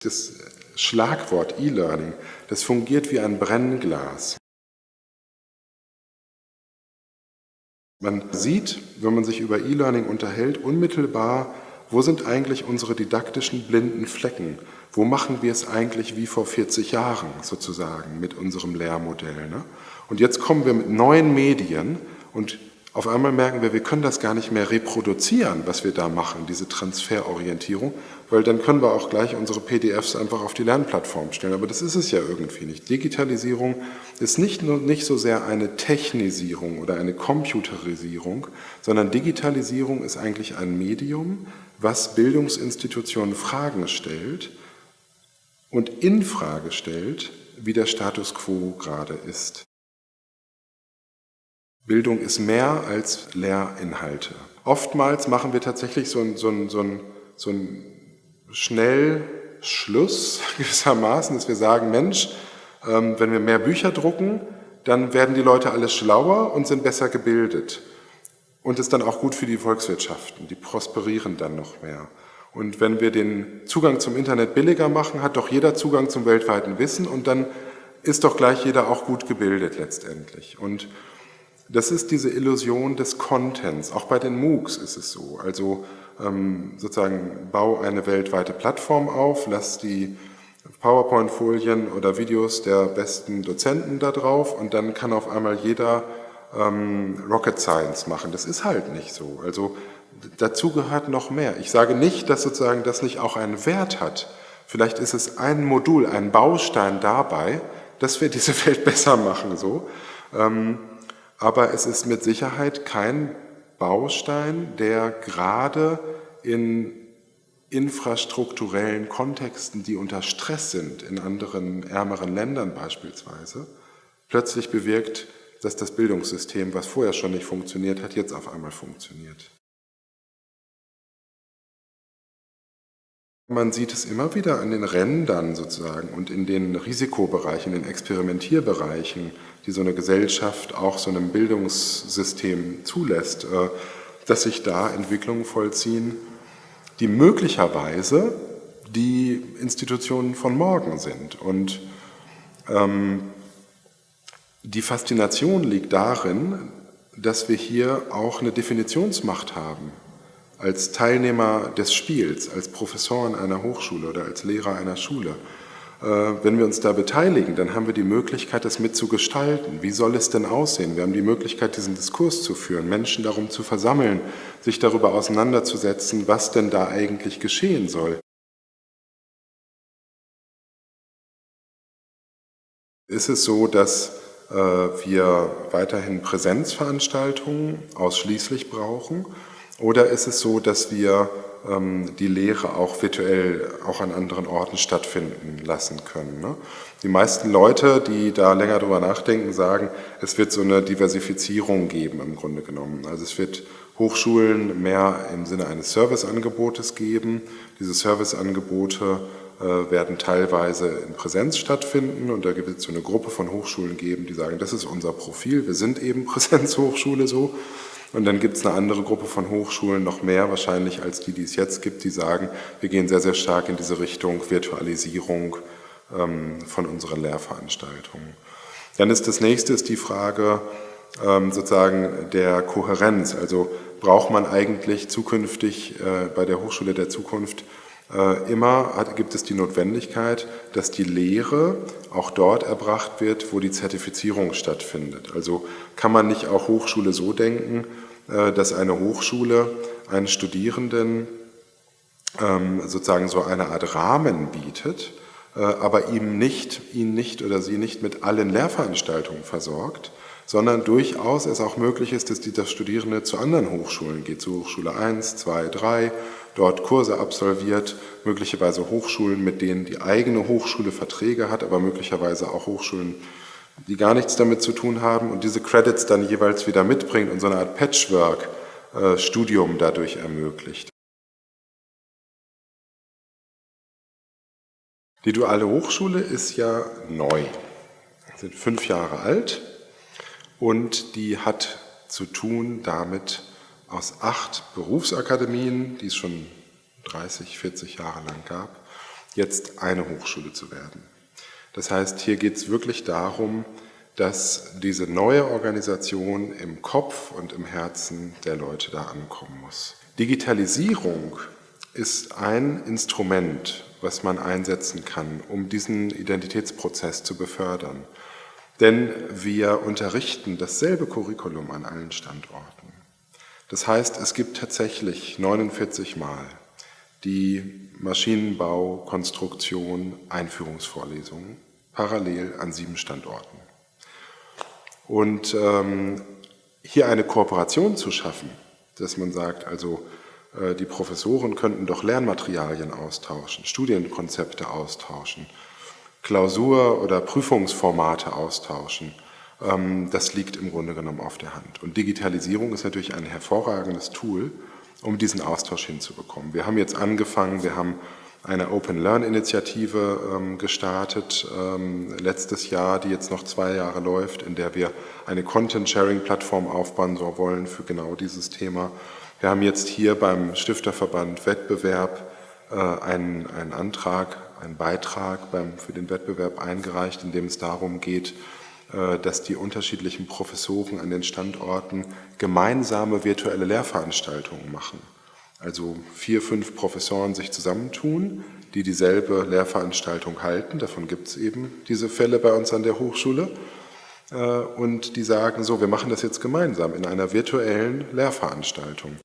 Das Schlagwort E-Learning, das fungiert wie ein Brennglas. Man sieht, wenn man sich über E-Learning unterhält, unmittelbar, wo sind eigentlich unsere didaktischen blinden Flecken? Wo machen wir es eigentlich wie vor 40 Jahren sozusagen mit unserem Lehrmodell? Ne? Und jetzt kommen wir mit neuen Medien und auf einmal merken wir, wir können das gar nicht mehr reproduzieren, was wir da machen, diese Transferorientierung, weil dann können wir auch gleich unsere PDFs einfach auf die Lernplattform stellen. Aber das ist es ja irgendwie nicht. Digitalisierung ist nicht, nur, nicht so sehr eine Technisierung oder eine Computerisierung, sondern Digitalisierung ist eigentlich ein Medium, was Bildungsinstitutionen Fragen stellt und in Frage stellt, wie der Status quo gerade ist. Bildung ist mehr als Lehrinhalte. Oftmals machen wir tatsächlich so einen so so ein, so ein Schnellschluss gewissermaßen, dass wir sagen, Mensch, ähm, wenn wir mehr Bücher drucken, dann werden die Leute alles schlauer und sind besser gebildet. Und ist dann auch gut für die Volkswirtschaften, die prosperieren dann noch mehr. Und wenn wir den Zugang zum Internet billiger machen, hat doch jeder Zugang zum weltweiten Wissen und dann ist doch gleich jeder auch gut gebildet letztendlich. Und das ist diese Illusion des Contents. Auch bei den MOOCs ist es so. Also sozusagen bau eine weltweite Plattform auf, lass die PowerPoint-Folien oder Videos der besten Dozenten da drauf und dann kann auf einmal jeder ähm, Rocket Science machen. Das ist halt nicht so. Also dazu gehört noch mehr. Ich sage nicht, dass sozusagen das nicht auch einen Wert hat. Vielleicht ist es ein Modul, ein Baustein dabei, dass wir diese Welt besser machen. So. Ähm, aber es ist mit Sicherheit kein Baustein, der gerade in infrastrukturellen Kontexten, die unter Stress sind, in anderen ärmeren Ländern beispielsweise, plötzlich bewirkt, dass das Bildungssystem, was vorher schon nicht funktioniert hat, jetzt auf einmal funktioniert. Man sieht es immer wieder an den Rändern sozusagen und in den Risikobereichen, in den Experimentierbereichen, die so eine Gesellschaft auch so einem Bildungssystem zulässt, äh, dass sich da Entwicklungen vollziehen, die möglicherweise die Institutionen von morgen sind. Und ähm, die Faszination liegt darin, dass wir hier auch eine Definitionsmacht haben als Teilnehmer des Spiels, als Professoren einer Hochschule oder als Lehrer einer Schule. Äh, wenn wir uns da beteiligen, dann haben wir die Möglichkeit, das mitzugestalten. Wie soll es denn aussehen? Wir haben die Möglichkeit, diesen Diskurs zu führen, Menschen darum zu versammeln, sich darüber auseinanderzusetzen, was denn da eigentlich geschehen soll. Ist es so, dass äh, wir weiterhin Präsenzveranstaltungen ausschließlich brauchen? Oder ist es so, dass wir ähm, die Lehre auch virtuell auch an anderen Orten stattfinden lassen können? Ne? Die meisten Leute, die da länger drüber nachdenken, sagen, es wird so eine Diversifizierung geben im Grunde genommen. Also es wird Hochschulen mehr im Sinne eines Serviceangebotes geben. Diese Serviceangebote äh, werden teilweise in Präsenz stattfinden und da wird es so eine Gruppe von Hochschulen geben, die sagen, das ist unser Profil, wir sind eben Präsenzhochschule so. Und dann gibt es eine andere Gruppe von Hochschulen, noch mehr wahrscheinlich als die, die es jetzt gibt, die sagen, wir gehen sehr, sehr stark in diese Richtung Virtualisierung ähm, von unseren Lehrveranstaltungen. Dann ist das nächste ist die Frage ähm, sozusagen der Kohärenz. Also braucht man eigentlich zukünftig äh, bei der Hochschule der Zukunft immer hat, gibt es die Notwendigkeit, dass die Lehre auch dort erbracht wird, wo die Zertifizierung stattfindet. Also kann man nicht auch Hochschule so denken, äh, dass eine Hochschule einen Studierenden ähm, sozusagen so eine Art Rahmen bietet, äh, aber ihm nicht, ihn nicht oder sie nicht mit allen Lehrveranstaltungen versorgt, sondern durchaus es auch möglich ist, dass die, das Studierende zu anderen Hochschulen geht, zu Hochschule 1, 2, 3, dort Kurse absolviert, möglicherweise Hochschulen, mit denen die eigene Hochschule Verträge hat, aber möglicherweise auch Hochschulen, die gar nichts damit zu tun haben und diese Credits dann jeweils wieder mitbringt und so eine Art Patchwork-Studium dadurch ermöglicht. Die duale Hochschule ist ja neu, sind fünf Jahre alt und die hat zu tun damit, aus acht Berufsakademien, die es schon 30, 40 Jahre lang gab, jetzt eine Hochschule zu werden. Das heißt, hier geht es wirklich darum, dass diese neue Organisation im Kopf und im Herzen der Leute da ankommen muss. Digitalisierung ist ein Instrument, was man einsetzen kann, um diesen Identitätsprozess zu befördern. Denn wir unterrichten dasselbe Curriculum an allen Standorten. Das heißt, es gibt tatsächlich 49 Mal die Maschinenbau, Konstruktion, Einführungsvorlesungen parallel an sieben Standorten. Und ähm, hier eine Kooperation zu schaffen, dass man sagt, also äh, die Professoren könnten doch Lernmaterialien austauschen, Studienkonzepte austauschen, Klausur- oder Prüfungsformate austauschen, das liegt im Grunde genommen auf der Hand. Und Digitalisierung ist natürlich ein hervorragendes Tool, um diesen Austausch hinzubekommen. Wir haben jetzt angefangen, wir haben eine Open Learn Initiative ähm, gestartet ähm, letztes Jahr, die jetzt noch zwei Jahre läuft, in der wir eine Content Sharing Plattform aufbauen wollen für genau dieses Thema. Wir haben jetzt hier beim Stifterverband Wettbewerb äh, einen, einen Antrag, einen Beitrag beim, für den Wettbewerb eingereicht, in dem es darum geht, dass die unterschiedlichen Professoren an den Standorten gemeinsame virtuelle Lehrveranstaltungen machen. Also vier, fünf Professoren sich zusammentun, die dieselbe Lehrveranstaltung halten. Davon gibt es eben diese Fälle bei uns an der Hochschule. Äh, und die sagen so, wir machen das jetzt gemeinsam in einer virtuellen Lehrveranstaltung.